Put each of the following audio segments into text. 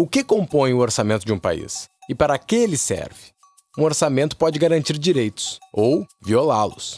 O que compõe o orçamento de um país? E para que ele serve? Um orçamento pode garantir direitos ou violá-los.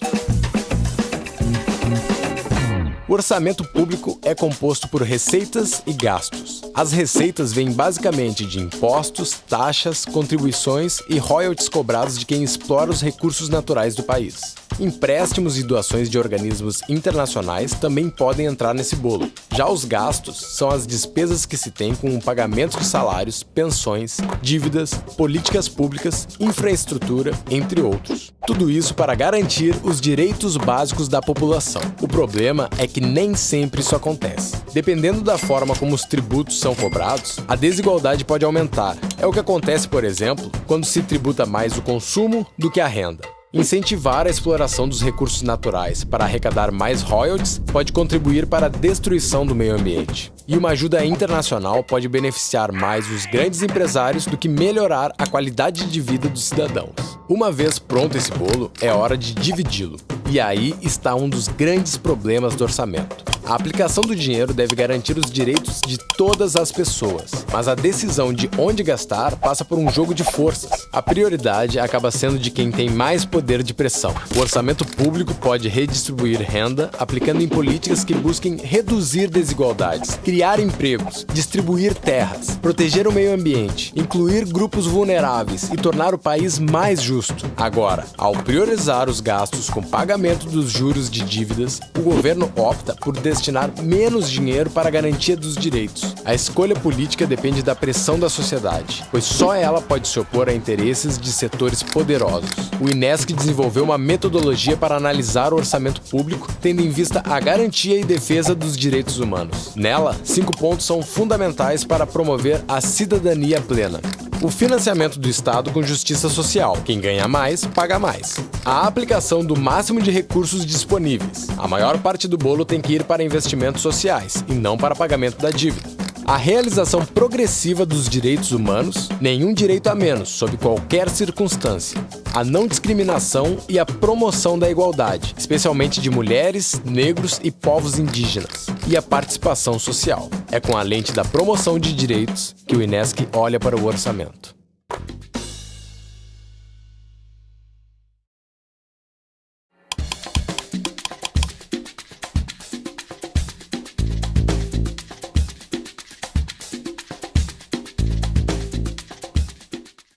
O orçamento público é composto por receitas e gastos. As receitas vêm basicamente de impostos, taxas, contribuições e royalties cobrados de quem explora os recursos naturais do país. Empréstimos e doações de organismos internacionais também podem entrar nesse bolo. Já os gastos são as despesas que se tem com o pagamento de salários, pensões, dívidas, políticas públicas, infraestrutura, entre outros. Tudo isso para garantir os direitos básicos da população. O problema é que nem sempre isso acontece. Dependendo da forma como os tributos são cobrados, a desigualdade pode aumentar. É o que acontece, por exemplo, quando se tributa mais o consumo do que a renda. Incentivar a exploração dos recursos naturais para arrecadar mais royalties pode contribuir para a destruição do meio ambiente. E uma ajuda internacional pode beneficiar mais os grandes empresários do que melhorar a qualidade de vida dos cidadãos. Uma vez pronto esse bolo, é hora de dividi-lo. E aí está um dos grandes problemas do orçamento. A aplicação do dinheiro deve garantir os direitos de todas as pessoas, mas a decisão de onde gastar passa por um jogo de forças. A prioridade acaba sendo de quem tem mais poder de pressão. O orçamento público pode redistribuir renda aplicando em políticas que busquem reduzir desigualdades, criar empregos, distribuir terras, proteger o meio ambiente, incluir grupos vulneráveis e tornar o país mais justo. Agora, ao priorizar os gastos com pagamento dos juros de dívidas, o governo opta por destinar menos dinheiro para a garantia dos direitos. A escolha política depende da pressão da sociedade, pois só ela pode se opor a interesses de setores poderosos. O INESC desenvolveu uma metodologia para analisar o orçamento público, tendo em vista a garantia e defesa dos direitos humanos. Nela, cinco pontos são fundamentais para promover a cidadania plena o financiamento do Estado com justiça social. Quem ganha mais, paga mais. A aplicação do máximo de recursos disponíveis. A maior parte do bolo tem que ir para investimentos sociais e não para pagamento da dívida a realização progressiva dos direitos humanos, nenhum direito a menos, sob qualquer circunstância, a não discriminação e a promoção da igualdade, especialmente de mulheres, negros e povos indígenas, e a participação social. É com a lente da promoção de direitos que o INESC olha para o orçamento.